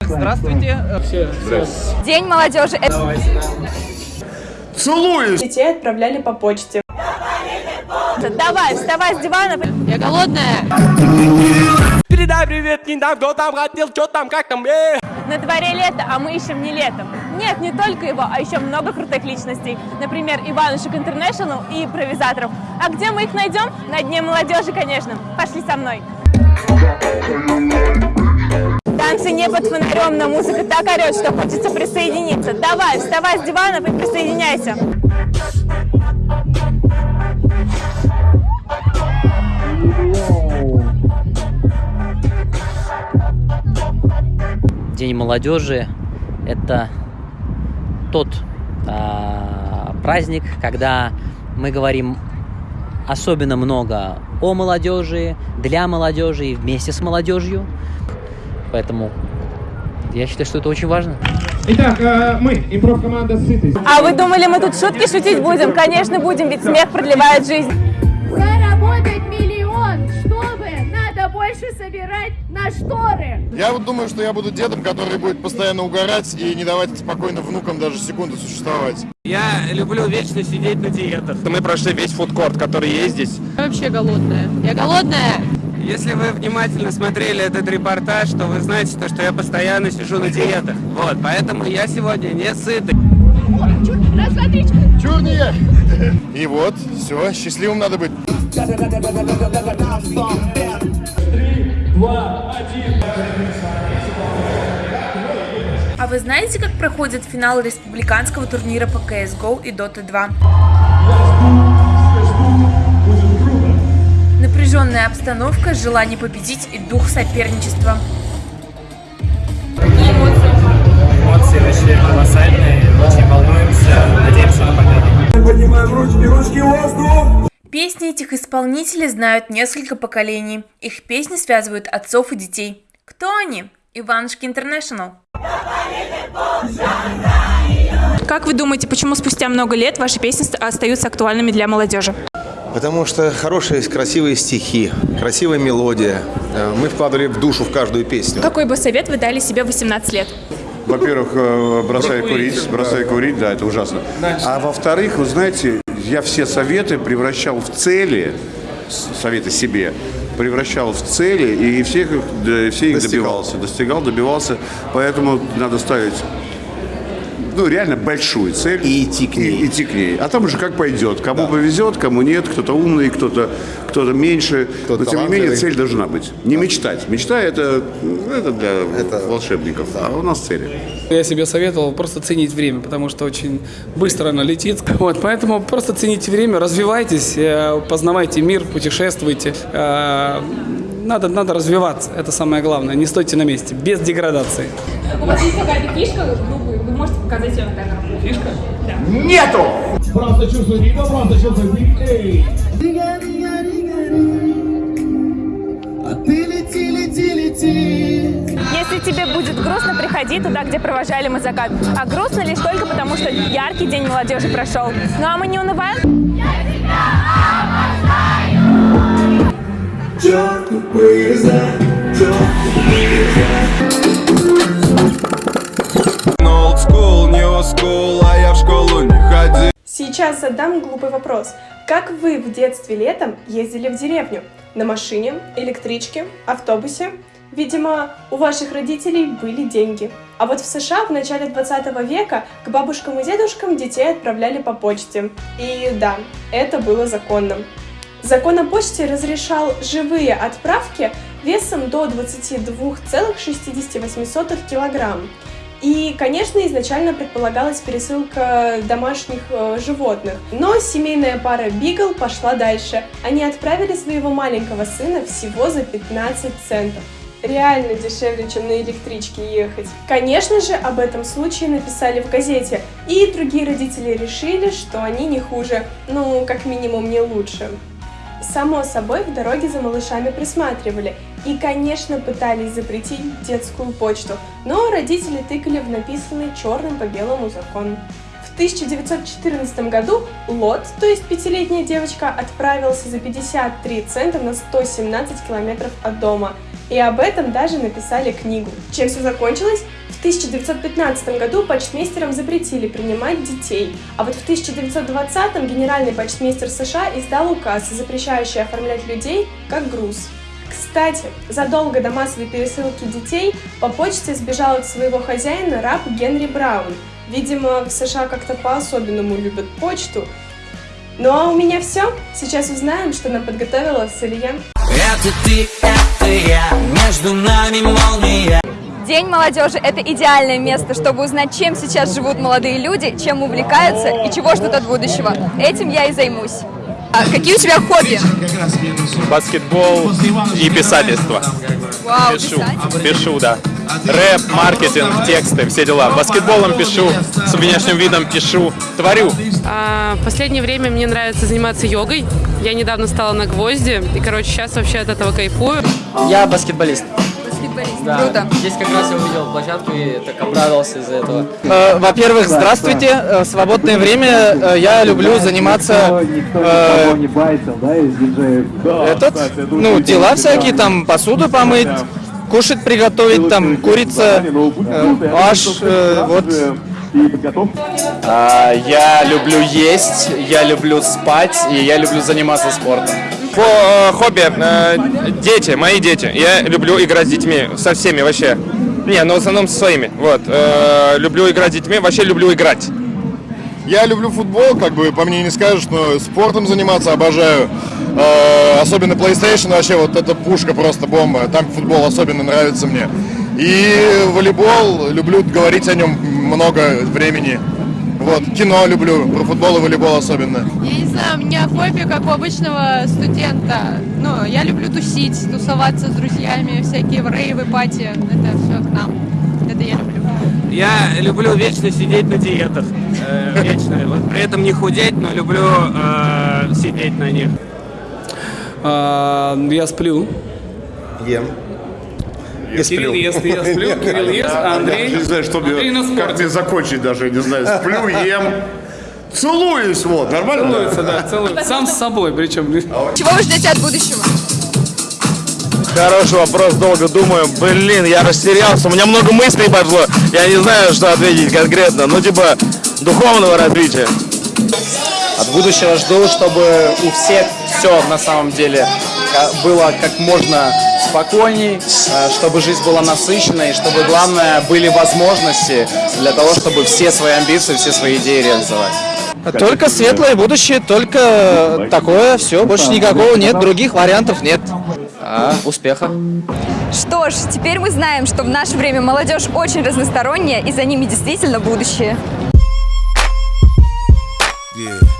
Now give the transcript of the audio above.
Здравствуйте. День молодежи. Целуюсь! Детей отправляли по почте. Давай, вставай с дивана. Я голодная. Передай привет не там, кто там хотел, что там, как там, э. На дворе лето, а мы ищем не летом. Нет, не только его, а еще много крутых личностей. Например, Иванушек Интернешнл и импровизаторов. А где мы их найдем? На Дне молодежи, конечно. Пошли со мной. Танцы не под фонарем, но музыка так орет, что хочется присоединиться. Давай, вставай с дивана и присоединяйся. День молодежи – это тот а, праздник, когда мы говорим особенно много о молодежи, для молодежи и вместе с молодежью. Поэтому я считаю, что это очень важно. Итак, э, мы, импров-команда «Сытый». А вы думали, мы тут шутки шутить будем? Конечно, будем, ведь смех продлевает жизнь. Заработать миллион, надо больше собирать на шторы. Я вот думаю, что я буду дедом, который будет постоянно угорать и не давать спокойно внукам даже секунду существовать. Я люблю вечно сидеть на диетах. Мы прошли весь фудкорт, который есть здесь. Я вообще голодная. Я голодная. Если вы внимательно смотрели этот репортаж, то вы знаете, то, что я постоянно сижу на диетах. Вот, поэтому я сегодня не сытый. Два, три, Чего не я? И вот, все, счастливым надо быть. А вы знаете, как проходит финал республиканского турнира по CSGO и Dota 2? Напряженная обстановка, желание победить и дух соперничества. Исполнителей знают несколько поколений. Их песни связывают отцов и детей. Кто они? Иванушки Интернешнл. Как вы думаете, почему спустя много лет ваши песни остаются актуальными для молодежи? Потому что хорошие, красивые стихи, красивая мелодия. Э, Мы вкладывали в душу в каждую песню. Какой бы совет вы дали себе в 18 лет? Во-первых, э, бросай курить, бросай курить, да, это ужасно. А во-вторых, вы знаете, я все советы превращал в цели, советы себе, превращал в цели и всех, их- да, все их Достигал. добивался, достигал, добивался. Поэтому надо ставить ну, реально большую цель. И идти к ней. И идти к ней. А там уже как пойдет. Кому повезет, кому нет, кто-то умный, кто-то кто меньше. Кто-то Но тем не менее цель должна быть. Не мечтать. Мечта это, ну, это для Это- волшебников. А у нас цели. Я себе советовал просто ценить время, потому что очень быстро оно летит. Вот, поэтому просто цените время, развивайтесь, э, познавайте мир, путешествуйте. Э, Надо, надо развиваться, это самое главное. Не стойте на месте, без деградации. У вас есть какая-то фишка, вы, вы можете показать ее на камеру? Фишка? Да. Нету! Просто чувствуй ритм, просто чувствуй Если тебе будет грустно, приходи туда, где провожали мы закат. А грустно лишь только потому, что яркий день молодежи прошел. Ну а мы не унываем? Old school, new school, а я в школу не ходил. Сейчас задам глупый вопрос. Как вы в детстве летом ездили в деревню? На машине, электричке, автобусе? Видимо, у ваших родителей были деньги. А вот в США в начале 20 века к бабушкам и дедушкам детей отправляли по почте. И да, это было законным. Закон о почте разрешал живые отправки весом до 22,68 килограмм. И, конечно, изначально предполагалась пересылка домашних э, животных. Но семейная пара Бигл пошла дальше. Они отправили своего маленького сына всего за 15 центов. Реально дешевле, чем на электричке ехать. Конечно же, об этом случае написали в газете. И другие родители решили, что они не хуже. Ну, как минимум, не лучше. Само собой, в дороге за малышами присматривали и, конечно, пытались запретить детскую почту, но родители тыкали в написанный черным по белому закон. В 1914 году Лот, то есть пятилетняя девочка, отправился за 53 цента на 117 километров от дома. И об этом даже написали книгу. Чем все закончилось? В 1915 году почтмейстерам запретили принимать детей, а вот в 1920 генеральный почтмейстер США издал указ, запрещающий оформлять людей как груз. Кстати, задолго до массовой пересылки детей по почте сбежал от своего хозяина раб Генри Браун. Видимо, в США как-то по-особенному любят почту. Ну а у меня все. Сейчас узнаем, что нам подготовила Салия. Это ты, я, между нами молния. День молодежи – это идеальное место, чтобы узнать, чем сейчас живут молодые люди, чем увлекаются и чего ждут от будущего. Этим я и займусь. А какие у тебя хобби? Баскетбол и писательство. Вау, пишу, писать? пишу, да. Рэп, маркетинг, тексты, все дела. Баскетболом пишу, с внешним видом пишу, творю. А, в последнее время мне нравится заниматься йогой. Я недавно стала на гвозди, и, короче, сейчас вообще от этого кайфую. Я баскетболист. Баскетболист, Да. круто. Здесь как раз я увидел площадку и так обрадовался из-за этого. Э, Во-первых, здравствуйте. Э, Свободное время э, я люблю заниматься э, этот, ну, дела всякие, там, посуду помыть, кушать приготовить, там, курица, э, э, вот. А, Я люблю есть, я люблю спать и я люблю заниматься спортом. По э, хобби, э, дети, мои дети. Я люблю играть с детьми, со всеми вообще. Не, но в основном со своими. Вот. Э, люблю играть с детьми, вообще люблю играть. Я люблю футбол, как бы по мне не скажешь, но спортом заниматься обожаю. Э, особенно PlayStation вообще вот это пушка просто бомба. Там футбол особенно нравится мне. И волейбол, люблю говорить о нем много времени. Вот, кино люблю, про футбол и волейбол особенно. Я не знаю, у меня хобби, как у обычного студента. Ну, я люблю тусить, тусоваться с друзьями, всякие в рейвы, пати. Это все к нам. Это я люблю. Я люблю вечно сидеть на диетах. Э, вечно. Вот при этом не худеть, но люблю э, сидеть на них. А, я сплю. Ем. Я Кирилл ест, я сплю, Кирилл ест, а Андрей? Не знаю, что мне, как мне закончить даже, я не знаю. Сплю, ем, целуюсь, вот, нормально? Целуется, да, целуется. Сам с собой, причем. Чего вы ждете от будущего? Хороший вопрос, долго думаю. Блин, я растерялся, у меня много мыслей пошло. Я не знаю, что ответить конкретно. Ну, типа, духовного развития. От будущего жду, чтобы у всех все на самом деле ка- было как можно спокойней, э, чтобы жизнь была насыщенной, чтобы главное были возможности для того, чтобы все свои амбиции, все свои идеи реализовать. Только светлое будущее, только такое, все, больше никакого нет, других вариантов нет. А, успеха. Что ж, теперь мы знаем, что в наше время молодежь очень разносторонняя, и за ними действительно будущее. Yeah.